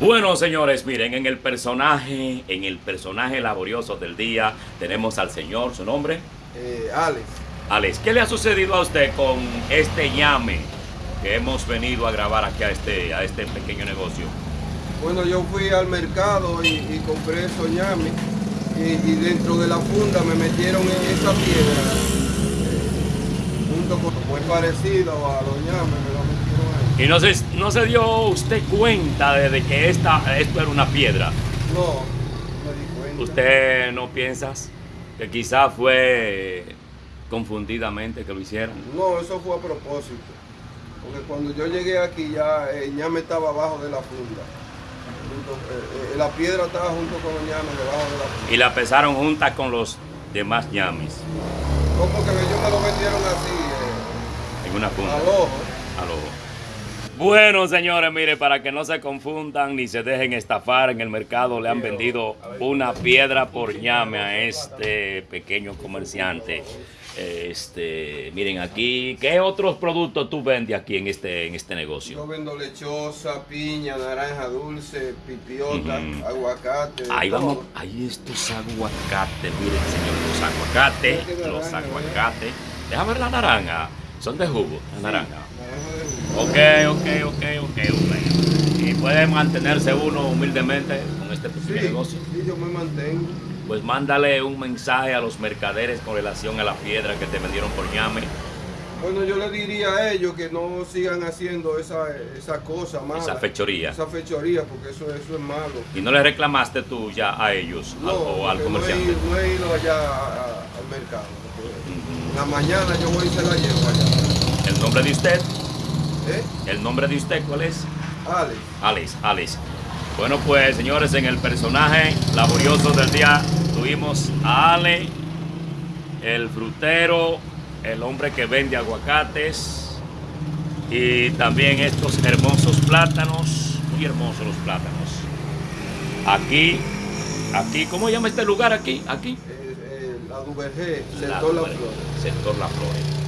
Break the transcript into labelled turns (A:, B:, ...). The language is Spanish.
A: Bueno, señores, miren, en el personaje, en el personaje laborioso del día, tenemos al señor, ¿su nombre?
B: Eh, Alex.
A: Alex, ¿qué le ha sucedido a usted con este ñame que hemos venido a grabar aquí a este, a este pequeño negocio?
B: Bueno, yo fui al mercado y, y compré esos ñames y, y dentro de la funda me metieron en esa piedra eh, junto con muy parecido a los ñames, me lo metieron.
A: Y no se, no se dio usted cuenta de, de que esta, esto era una piedra.
B: No, me di cuenta.
A: ¿Usted no piensa que quizá fue confundidamente que lo hicieron?
B: No, eso fue a propósito. Porque cuando yo llegué aquí ya el ñame estaba abajo de la funda. Junto- eh, eh, la piedra estaba junto con los ñames debajo de la funda.
A: Y la pesaron junta con los demás ñames
B: Como que ellos me lo vendieron así, eh,
A: en una funda.
B: al ojo.
A: al ojo. Bueno, señores, mire, para que no se confundan ni se dejen estafar en el mercado, le han vendido una piedra por ñame a este pequeño comerciante. Este, miren aquí, ¿qué otros productos tú vendes aquí en este, en este
B: Yo
A: negocio?
B: vendo lechosa, piña, naranja dulce, pipiota, aguacate.
A: Ahí
B: todo.
A: vamos, ahí estos aguacates, miren, señor, los aguacates, los
B: naranja,
A: aguacates. Déjame ver la naranja, son de jugo, la naranja. Ok, ok, ok, ok, ok. Y puede mantenerse uno humildemente con este pequeño
B: Sí,
A: negocio.
B: sí, yo me mantengo.
A: Pues mándale un mensaje a los mercaderes con relación a la piedra que te vendieron por ñame.
B: Bueno, yo le diría a ellos que no sigan haciendo esa, esa cosa mala.
A: Esa fechoría.
B: Esa fechoría, porque eso, eso es malo.
A: Y no le reclamaste tú ya a ellos al- o al
B: porque no he,
A: comerciante.
B: ido- no he ido allá a- a- al mercado. En la mañana yo voy y se la llevo allá.
A: El nombre de usted,
B: ¿Eh?
A: el nombre de usted, ¿cuál es?
B: Alex.
A: Alex, Alex. Bueno, pues señores, en el personaje laborioso del día tuvimos a Ale, el frutero, el hombre que vende aguacates y también estos hermosos plátanos, muy hermosos los plátanos. Aquí, aquí, ¿cómo llama este lugar aquí? Aquí.
B: Eh, eh, la Duvergé,
A: La-
B: sector La Flor.
A: Sector La Flor.